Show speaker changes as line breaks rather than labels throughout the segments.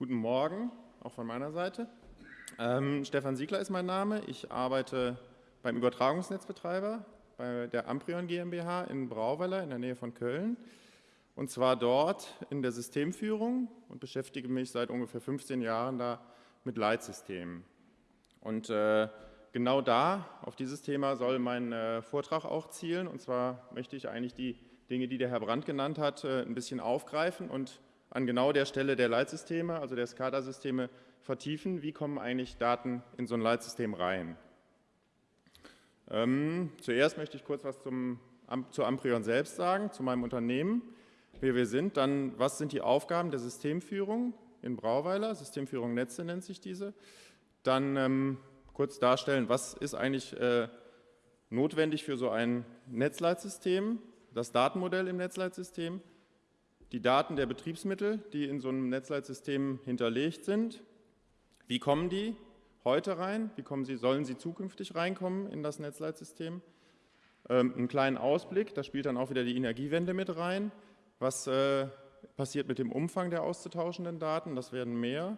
Guten Morgen, auch von meiner Seite. Ähm, Stefan Siegler ist mein Name. Ich arbeite beim Übertragungsnetzbetreiber bei der Amprion GmbH in Brauweiler in der Nähe von Köln. Und zwar dort in der Systemführung und beschäftige mich seit ungefähr 15 Jahren da mit Leitsystemen. Und äh, genau da, auf dieses Thema soll mein äh, Vortrag auch zielen. Und zwar möchte ich eigentlich die Dinge, die der Herr Brandt genannt hat, äh, ein bisschen aufgreifen und an genau der Stelle der Leitsysteme, also der SCADA-Systeme, vertiefen. Wie kommen eigentlich Daten in so ein Leitsystem rein? Ähm, zuerst möchte ich kurz was zum, zu Amprion selbst sagen, zu meinem Unternehmen, wer wir sind. Dann, was sind die Aufgaben der Systemführung in Brauweiler? Systemführung Netze nennt sich diese. Dann ähm, kurz darstellen, was ist eigentlich äh, notwendig für so ein Netzleitsystem, das Datenmodell im Netzleitsystem, die Daten der Betriebsmittel, die in so einem Netzleitsystem hinterlegt sind. Wie kommen die? heute rein? Wie kommen sie, sollen sie zukünftig reinkommen in das Netzleitsystem? Ähm, einen kleinen Ausblick, da spielt dann auch wieder die Energiewende mit rein. Was äh, passiert mit dem Umfang der auszutauschenden Daten? Das werden mehr.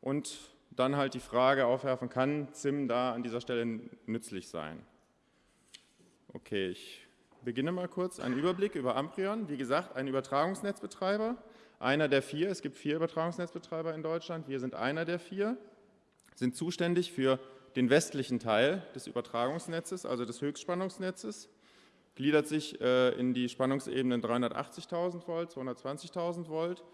Und dann halt die Frage aufwerfen, kann ZIM da an dieser Stelle nützlich sein? Okay, ich beginne mal kurz. Ein Überblick über Amprion. Wie gesagt, ein Übertragungsnetzbetreiber, einer der vier. Es gibt vier Übertragungsnetzbetreiber in Deutschland. Wir sind einer der vier sind zuständig für den westlichen Teil des Übertragungsnetzes, also des Höchstspannungsnetzes, gliedert sich äh, in die Spannungsebenen 380.000 Volt, 220.000 Volt.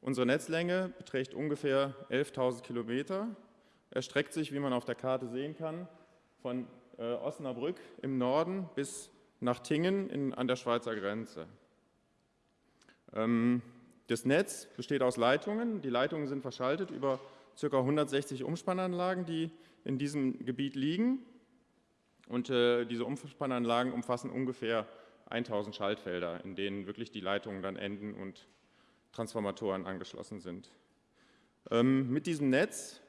Unsere Netzlänge beträgt ungefähr 11.000 Kilometer, erstreckt sich, wie man auf der Karte sehen kann, von äh, Osnabrück im Norden bis nach Tingen in, an der Schweizer Grenze. Ähm, das Netz besteht aus Leitungen. Die Leitungen sind verschaltet über ca. 160 Umspannanlagen, die in diesem Gebiet liegen. Und äh, diese Umspannanlagen umfassen ungefähr 1000 Schaltfelder, in denen wirklich die Leitungen dann enden und Transformatoren angeschlossen sind. Ähm, mit diesem Netz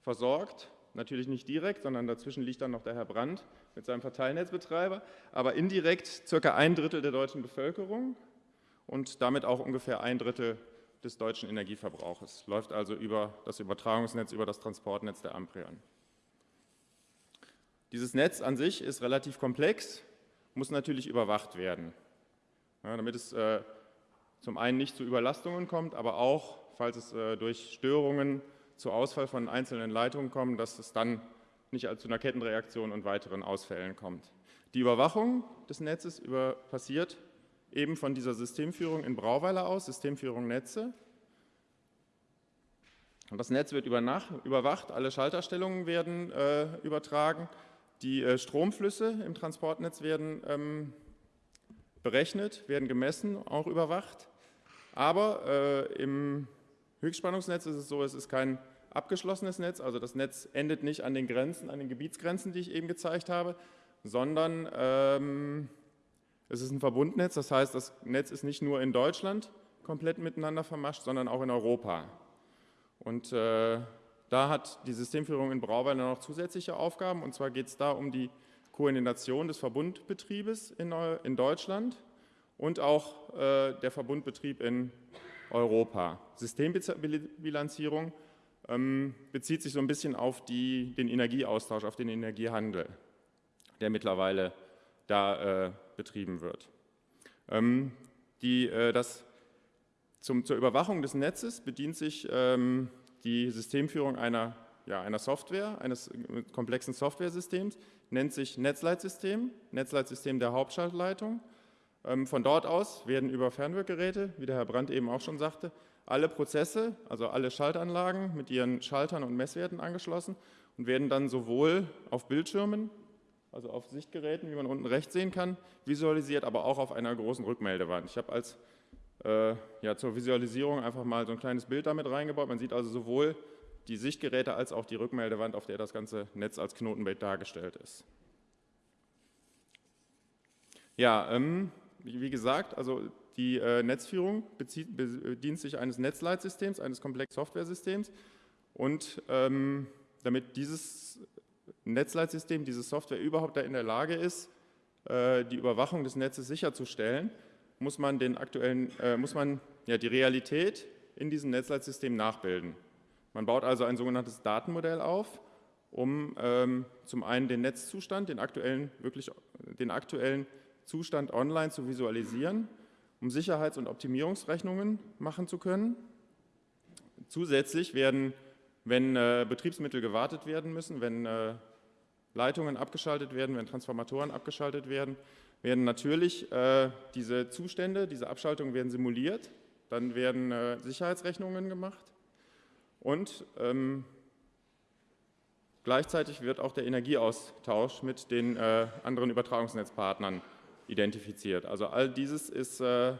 versorgt, natürlich nicht direkt, sondern dazwischen liegt dann noch der Herr Brandt mit seinem Verteilnetzbetreiber, aber indirekt ca. ein Drittel der deutschen Bevölkerung und damit auch ungefähr ein Drittel des deutschen Energieverbrauches, läuft also über das Übertragungsnetz, über das Transportnetz der Amprion. Dieses Netz an sich ist relativ komplex, muss natürlich überwacht werden, ja, damit es äh, zum einen nicht zu Überlastungen kommt, aber auch, falls es äh, durch Störungen zu Ausfall von einzelnen Leitungen kommt, dass es dann nicht zu einer Kettenreaktion und weiteren Ausfällen kommt. Die Überwachung des Netzes über, passiert eben von dieser Systemführung in Brauweiler aus, Systemführung Netze. Und das Netz wird überwacht, alle Schalterstellungen werden äh, übertragen, die äh, Stromflüsse im Transportnetz werden ähm, berechnet, werden gemessen, auch überwacht. Aber äh, im Höchstspannungsnetz ist es so, es ist kein abgeschlossenes Netz, also das Netz endet nicht an den Grenzen, an den Gebietsgrenzen, die ich eben gezeigt habe, sondern ähm, es ist ein Verbundnetz, das heißt, das Netz ist nicht nur in Deutschland komplett miteinander vermascht, sondern auch in Europa. Und äh, da hat die Systemführung in Brauweiler noch zusätzliche Aufgaben, und zwar geht es da um die Koordination des Verbundbetriebes in, in Deutschland und auch äh, der Verbundbetrieb in Europa. Systembilanzierung ähm, bezieht sich so ein bisschen auf die, den Energieaustausch, auf den Energiehandel, der mittlerweile da äh, betrieben wird. Ähm, die, äh, das, zum, zur Überwachung des Netzes bedient sich ähm, die Systemführung einer, ja, einer Software, eines komplexen Softwaresystems, nennt sich Netzleitsystem, Netzleitsystem der Hauptschaltleitung. Ähm, von dort aus werden über Fernwirkgeräte, wie der Herr Brandt eben auch schon sagte, alle Prozesse, also alle Schaltanlagen mit ihren Schaltern und Messwerten angeschlossen und werden dann sowohl auf Bildschirmen also auf Sichtgeräten, wie man unten rechts sehen kann, visualisiert, aber auch auf einer großen Rückmeldewand. Ich habe als äh, ja, zur Visualisierung einfach mal so ein kleines Bild damit reingebaut. Man sieht also sowohl die Sichtgeräte als auch die Rückmeldewand, auf der das ganze Netz als Knotenbild dargestellt ist. Ja, ähm, wie gesagt, also die äh, Netzführung bezieht, bedient sich eines Netzleitsystems, eines komplexen Softwaresystems und ähm, damit dieses Netzleitsystem, diese Software überhaupt da in der Lage ist, äh, die Überwachung des Netzes sicherzustellen, muss man, den aktuellen, äh, muss man ja, die Realität in diesem Netzleitsystem nachbilden. Man baut also ein sogenanntes Datenmodell auf, um ähm, zum einen den Netzzustand, den aktuellen, wirklich, den aktuellen Zustand online zu visualisieren, um Sicherheits- und Optimierungsrechnungen machen zu können. Zusätzlich werden, wenn äh, Betriebsmittel gewartet werden müssen, wenn äh, Leitungen abgeschaltet werden, wenn Transformatoren abgeschaltet werden, werden natürlich äh, diese Zustände, diese Abschaltungen werden simuliert, dann werden äh, Sicherheitsrechnungen gemacht und ähm, gleichzeitig wird auch der Energieaustausch mit den äh, anderen Übertragungsnetzpartnern identifiziert. Also all dieses ist äh,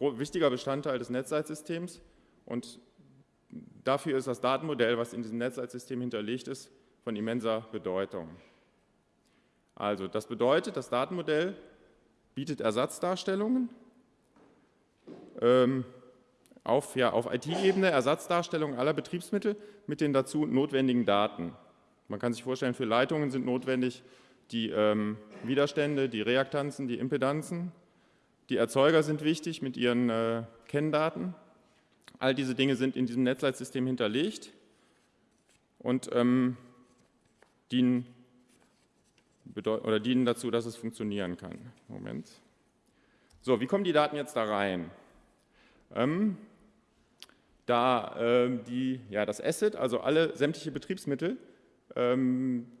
wichtiger Bestandteil des Netzleitsystems und dafür ist das Datenmodell, was in diesem Netzleitsystem hinterlegt ist, von immenser Bedeutung. Also das bedeutet, das Datenmodell bietet Ersatzdarstellungen ähm, auf, ja, auf IT-Ebene, Ersatzdarstellungen aller Betriebsmittel mit den dazu notwendigen Daten. Man kann sich vorstellen, für Leitungen sind notwendig die ähm, Widerstände, die Reaktanzen, die Impedanzen. Die Erzeuger sind wichtig mit ihren äh, Kenndaten. All diese Dinge sind in diesem Netzleitsystem hinterlegt und ähm, dienen, oder dienen dazu, dass es funktionieren kann. Moment. So, wie kommen die Daten jetzt da rein? Ähm, da äh, die, ja, das Asset, also alle sämtliche Betriebsmittel ähm, ähm,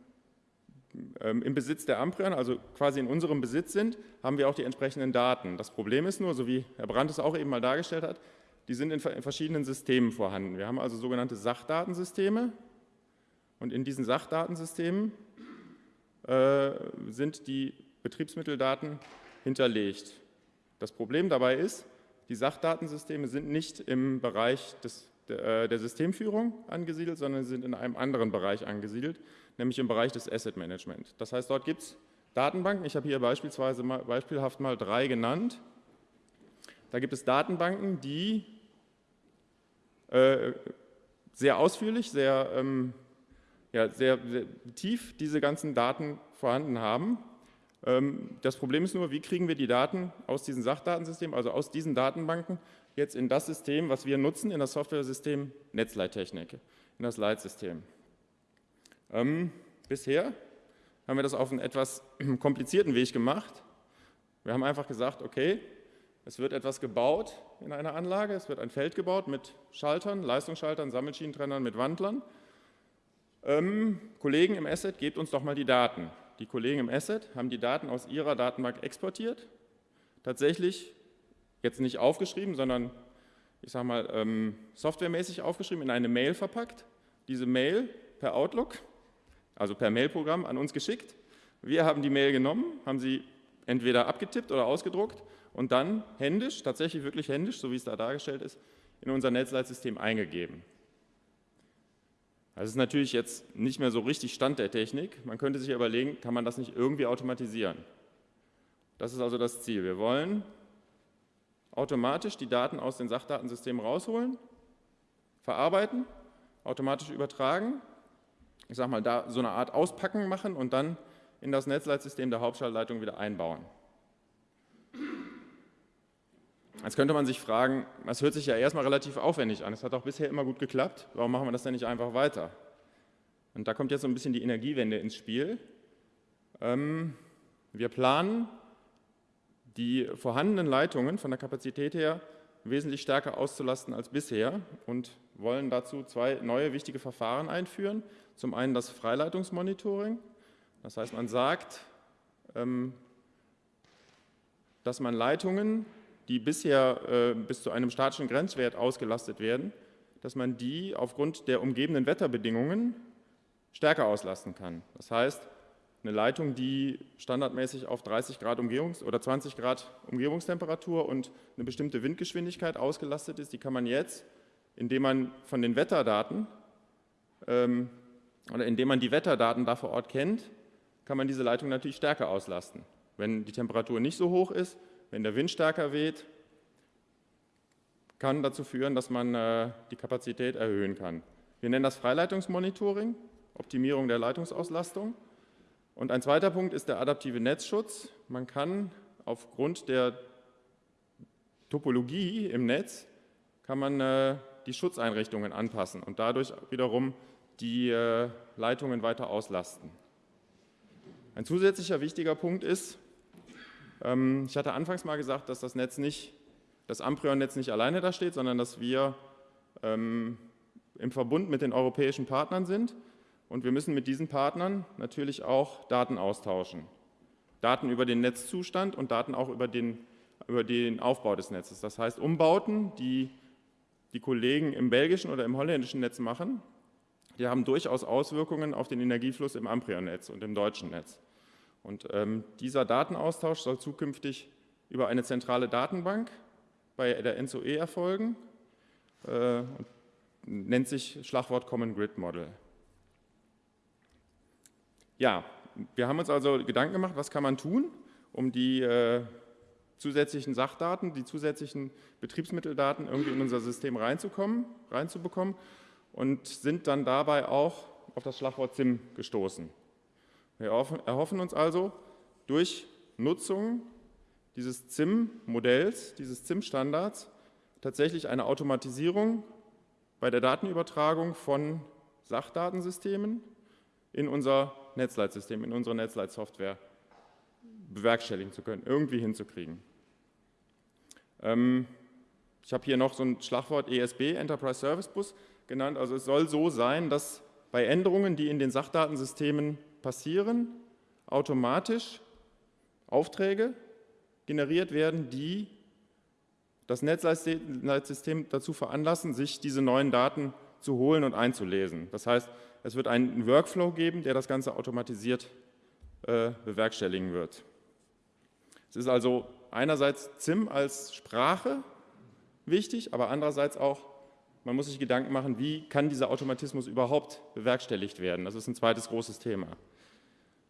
im Besitz der Amprian, also quasi in unserem Besitz sind, haben wir auch die entsprechenden Daten. Das Problem ist nur, so wie Herr Brandt es auch eben mal dargestellt hat, die sind in, verschiedenen Systemen vorhanden. Wir haben also sogenannte Sachdatensysteme, und in diesen Sachdatensystemen äh, sind die Betriebsmitteldaten hinterlegt. Das Problem dabei ist, die Sachdatensysteme sind nicht im Bereich des, der, äh, der Systemführung angesiedelt, sondern sind in einem anderen Bereich angesiedelt, nämlich im Bereich des Asset Management. Das heißt, dort gibt es Datenbanken. Ich habe hier beispielsweise mal, beispielhaft mal drei genannt. Da gibt es Datenbanken, die äh, sehr ausführlich, sehr ähm, ja, sehr, sehr tief diese ganzen Daten vorhanden haben. Ähm, das Problem ist nur, wie kriegen wir die Daten aus diesem Sachdatensystem, also aus diesen Datenbanken, jetzt in das System, was wir nutzen, in das Software-System Netzleittechnik, in das Leitsystem. Ähm, bisher haben wir das auf einen etwas komplizierten Weg gemacht. Wir haben einfach gesagt, okay, es wird etwas gebaut in einer Anlage, es wird ein Feld gebaut mit Schaltern, Leistungsschaltern, Sammelschienentrennern, mit Wandlern ähm, Kollegen im Asset, gebt uns doch mal die Daten. Die Kollegen im Asset haben die Daten aus ihrer Datenbank exportiert, tatsächlich jetzt nicht aufgeschrieben, sondern ich sage mal ähm, softwaremäßig aufgeschrieben, in eine Mail verpackt, diese Mail per Outlook, also per Mailprogramm an uns geschickt. Wir haben die Mail genommen, haben sie entweder abgetippt oder ausgedruckt und dann händisch, tatsächlich wirklich händisch, so wie es da dargestellt ist, in unser Netzleitsystem eingegeben. Das ist natürlich jetzt nicht mehr so richtig Stand der Technik. Man könnte sich überlegen, kann man das nicht irgendwie automatisieren? Das ist also das Ziel. Wir wollen automatisch die Daten aus den Sachdatensystemen rausholen, verarbeiten, automatisch übertragen, ich sage mal, da so eine Art Auspacken machen und dann in das Netzleitsystem der Hauptschaltleitung wieder einbauen. Jetzt könnte man sich fragen, das hört sich ja erstmal relativ aufwendig an, es hat auch bisher immer gut geklappt, warum machen wir das denn nicht einfach weiter? Und da kommt jetzt so ein bisschen die Energiewende ins Spiel. Ähm, wir planen, die vorhandenen Leitungen von der Kapazität her wesentlich stärker auszulasten als bisher und wollen dazu zwei neue wichtige Verfahren einführen. Zum einen das Freileitungsmonitoring, das heißt, man sagt, ähm, dass man Leitungen die bisher äh, bis zu einem statischen Grenzwert ausgelastet werden, dass man die aufgrund der umgebenden Wetterbedingungen stärker auslasten kann. Das heißt, eine Leitung, die standardmäßig auf 30 Grad Umgebungs- oder 20 Grad Umgebungstemperatur und eine bestimmte Windgeschwindigkeit ausgelastet ist, die kann man jetzt, indem man von den Wetterdaten ähm, oder indem man die Wetterdaten da vor Ort kennt, kann man diese Leitung natürlich stärker auslasten. Wenn die Temperatur nicht so hoch ist, wenn der Wind stärker weht, kann dazu führen, dass man äh, die Kapazität erhöhen kann. Wir nennen das Freileitungsmonitoring, Optimierung der Leitungsauslastung. Und ein zweiter Punkt ist der adaptive Netzschutz. Man kann aufgrund der Topologie im Netz, kann man äh, die Schutzeinrichtungen anpassen und dadurch wiederum die äh, Leitungen weiter auslasten. Ein zusätzlicher wichtiger Punkt ist, ähm, ich hatte anfangs mal gesagt, dass das Netz nicht, das Amprion-Netz nicht alleine da steht, sondern dass wir ähm, im Verbund mit den europäischen Partnern sind und wir müssen mit diesen Partnern natürlich auch Daten austauschen. Daten über den Netzzustand und Daten auch über den, über den Aufbau des Netzes. Das heißt, Umbauten, die die Kollegen im belgischen oder im holländischen Netz machen, die haben durchaus Auswirkungen auf den Energiefluss im Amprion-Netz und im deutschen Netz. Und ähm, dieser Datenaustausch soll zukünftig über eine zentrale Datenbank bei der NSOE erfolgen äh, und nennt sich Schlagwort Common Grid Model. Ja, wir haben uns also Gedanken gemacht, was kann man tun, um die äh, zusätzlichen Sachdaten, die zusätzlichen Betriebsmitteldaten irgendwie in unser System reinzukommen, reinzubekommen und sind dann dabei auch auf das Schlagwort SIM gestoßen. Wir erhoffen uns also durch Nutzung dieses ZIM-Modells, dieses ZIM-Standards, tatsächlich eine Automatisierung bei der Datenübertragung von Sachdatensystemen in unser Netzleitsystem, in unsere Netzleitsoftware bewerkstelligen zu können, irgendwie hinzukriegen. Ähm, ich habe hier noch so ein Schlagwort ESB, Enterprise Service Bus, genannt. Also es soll so sein, dass bei Änderungen, die in den Sachdatensystemen passieren, automatisch Aufträge generiert werden, die das Netzleitsystem dazu veranlassen, sich diese neuen Daten zu holen und einzulesen. Das heißt, es wird einen Workflow geben, der das Ganze automatisiert äh, bewerkstelligen wird. Es ist also einerseits ZIM als Sprache wichtig, aber andererseits auch, man muss sich Gedanken machen, wie kann dieser Automatismus überhaupt bewerkstelligt werden. Das ist ein zweites großes Thema.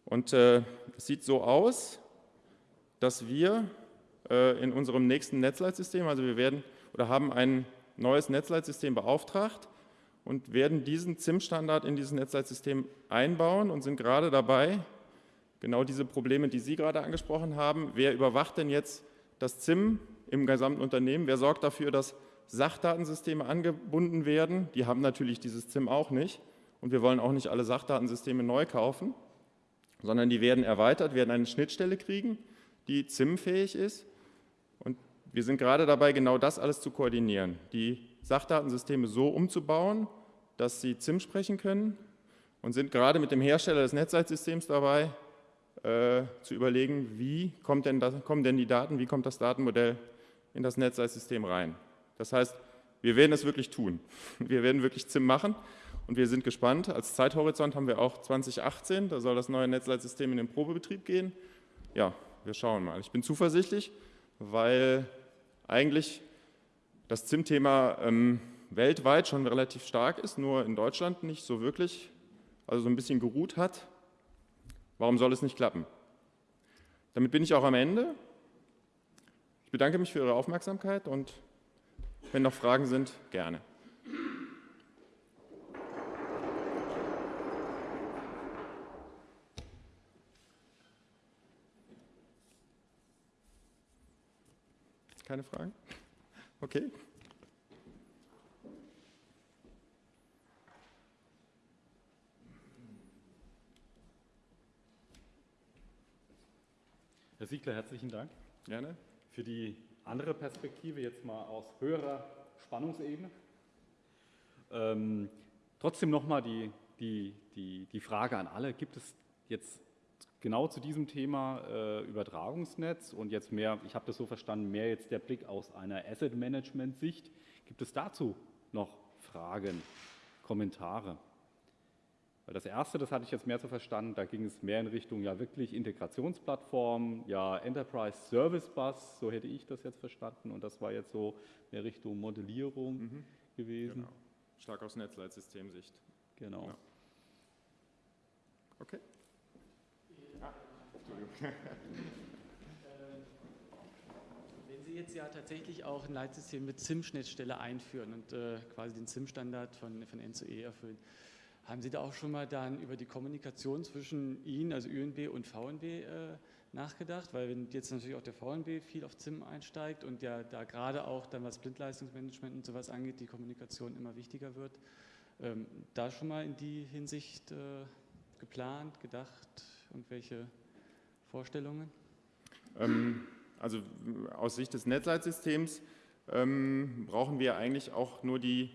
Und äh, es sieht so aus, dass wir äh, in unserem nächsten Netzleitsystem, also wir werden oder haben ein neues Netzleitsystem beauftragt und werden diesen ZIM-Standard in dieses Netzleitsystem einbauen und sind gerade dabei, genau diese Probleme, die Sie gerade angesprochen haben. Wer überwacht denn jetzt das ZIM im gesamten Unternehmen? Wer sorgt dafür, dass Sachdatensysteme angebunden werden? Die haben natürlich dieses ZIM auch nicht. Und wir wollen auch nicht alle Sachdatensysteme neu kaufen, sondern die werden erweitert, werden eine Schnittstelle kriegen, die ZIM-fähig ist. Und wir sind gerade dabei, genau das alles zu koordinieren. Die Sachdatensysteme so umzubauen, dass sie ZIM sprechen können und sind gerade mit dem Hersteller des Netzleitsystems dabei, äh, zu überlegen, wie denn das, kommen denn die Daten, wie kommt das Datenmodell in das Netzleitsystem rein. Das heißt, wir werden es wirklich tun. Wir werden wirklich ZIM machen und wir sind gespannt. Als Zeithorizont haben wir auch 2018, da soll das neue Netzleitsystem in den Probebetrieb gehen. Ja, wir schauen mal. Ich bin zuversichtlich, weil eigentlich das ZIM-Thema ähm, weltweit schon relativ stark ist, nur in Deutschland nicht so wirklich, also so ein bisschen geruht hat. Warum soll es nicht klappen? Damit bin ich auch am Ende. Ich bedanke mich für Ihre Aufmerksamkeit und wenn noch Fragen sind, gerne. Keine Fragen? Okay.
Siegler, herzlichen Dank.
Gerne.
Für die andere Perspektive, jetzt mal aus höherer Spannungsebene. Ähm, trotzdem nochmal die, die, die, die Frage an alle, gibt es jetzt genau zu diesem Thema äh, Übertragungsnetz und jetzt mehr, ich habe das so verstanden, mehr jetzt der Blick aus einer Asset Management Sicht. Gibt es dazu noch Fragen, Kommentare? Weil das erste, das hatte ich jetzt mehr so verstanden, da ging es mehr in Richtung ja wirklich Integrationsplattform, ja Enterprise Service Bus, so hätte ich das jetzt verstanden und das war jetzt so mehr Richtung Modellierung mhm. gewesen. Genau.
Stark aus Netzleitsystemsicht.
Genau. Ja.
Okay.
Ah, Wenn Sie jetzt ja tatsächlich auch ein Leitsystem mit SIM-Schnittstelle einführen und äh, quasi den SIM-Standard von, von NCE erfüllen, haben Sie da auch schon mal dann über die Kommunikation zwischen Ihnen, also ÜNB und VNB, äh, nachgedacht, weil wenn jetzt natürlich auch der VNB viel auf ZIM einsteigt und ja da gerade auch dann was Blindleistungsmanagement und sowas angeht, die Kommunikation immer wichtiger wird, ähm, da schon mal in die Hinsicht äh, geplant, gedacht, irgendwelche Vorstellungen?
Ähm, also aus Sicht des Netzleitsystems ähm, brauchen wir eigentlich auch nur die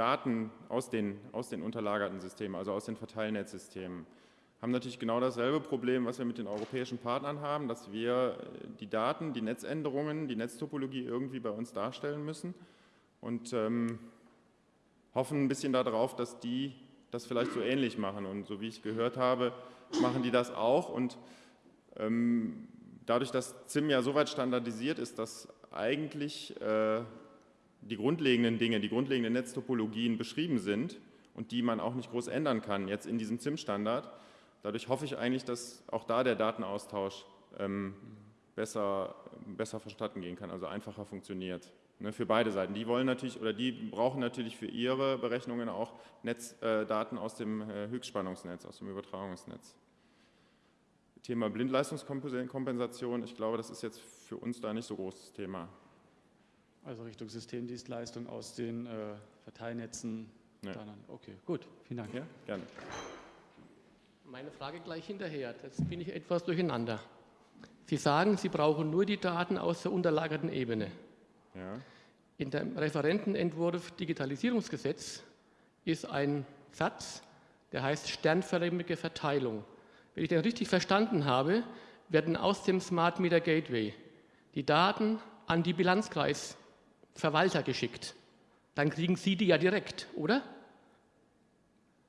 Daten aus den, aus den unterlagerten Systemen, also aus den Verteilnetzsystemen haben natürlich genau dasselbe Problem, was wir mit den europäischen Partnern haben, dass wir äh, die Daten, die Netzänderungen, die Netztopologie irgendwie bei uns darstellen müssen und ähm, hoffen ein bisschen darauf, dass die das vielleicht so ähnlich machen. Und so wie ich gehört habe, machen die das auch. Und ähm, dadurch, dass ZIM ja so weit standardisiert ist, dass eigentlich äh, die grundlegenden Dinge, die grundlegenden Netztopologien beschrieben sind und die man auch nicht groß ändern kann, jetzt in diesem ZIM-Standard, Dadurch hoffe ich eigentlich, dass auch da der Datenaustausch ähm, besser, besser verstatten gehen kann, also einfacher funktioniert. Ne, für beide Seiten. Die wollen natürlich oder die brauchen natürlich für ihre Berechnungen auch Netzdaten äh, aus dem äh, Höchstspannungsnetz, aus dem Übertragungsnetz. Thema Blindleistungskompensation, ich glaube, das ist jetzt für uns da nicht so großes Thema.
Also Richtung Systemdienstleistung aus den äh, Verteilnetzen. Ja. Okay, gut, vielen Dank. Ja,
gerne.
Meine Frage gleich hinterher. Jetzt bin ich etwas durcheinander. Sie sagen, Sie brauchen nur die Daten aus der unterlagerten Ebene. Ja. In dem Referentenentwurf Digitalisierungsgesetz ist ein Satz, der heißt sternförmige Verteilung. Wenn ich den richtig verstanden habe, werden aus dem Smart Meter Gateway die Daten an die Bilanzkreisverwalter geschickt. Dann kriegen Sie die ja direkt, oder?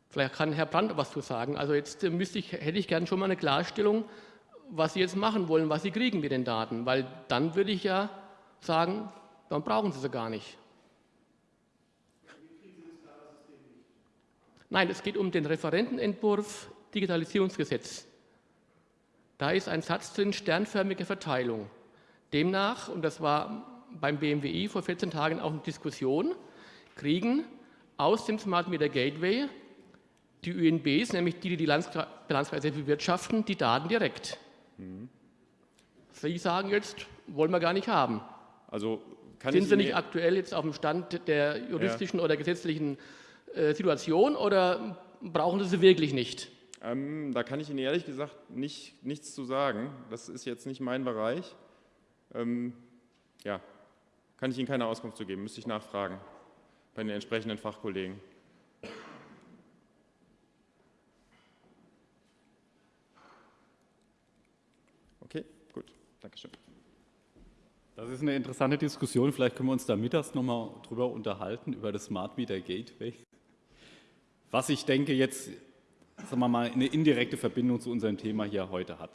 Vielleicht kann Herr Brandt was zu sagen. Also jetzt äh, müsste ich, hätte ich gern schon mal eine Klarstellung, was Sie jetzt machen wollen, was Sie kriegen mit den Daten, weil dann würde ich ja sagen, dann brauchen Sie sie gar nicht. Nein, es geht um den Referentenentwurf Digitalisierungsgesetz. Da ist ein Satz drin, sternförmige Verteilung. Demnach, und das war beim BMWI vor 14 Tagen auch eine Diskussion, kriegen aus dem Smart Meter Gateway die ÖNBs, nämlich die, die die Bilanzkreise bewirtschaften, die Daten direkt. Mhm. Sie sagen jetzt, wollen wir gar nicht haben. Also Sind Sie nicht aktuell jetzt auf dem Stand der juristischen ja. oder gesetzlichen äh, Situation oder brauchen Sie sie wirklich nicht?
Ähm, da kann ich Ihnen ehrlich gesagt nicht, nichts zu sagen. Das ist jetzt nicht mein Bereich. Ähm, ja, kann ich Ihnen keine Auskunft zu geben, müsste ich nachfragen bei den entsprechenden Fachkollegen. Dankeschön.
Das ist eine interessante Diskussion. Vielleicht können wir uns da mittags nochmal drüber unterhalten, über das Smart Meter Gateway. Was ich denke jetzt, sagen wir mal, eine indirekte Verbindung zu unserem Thema hier heute hat.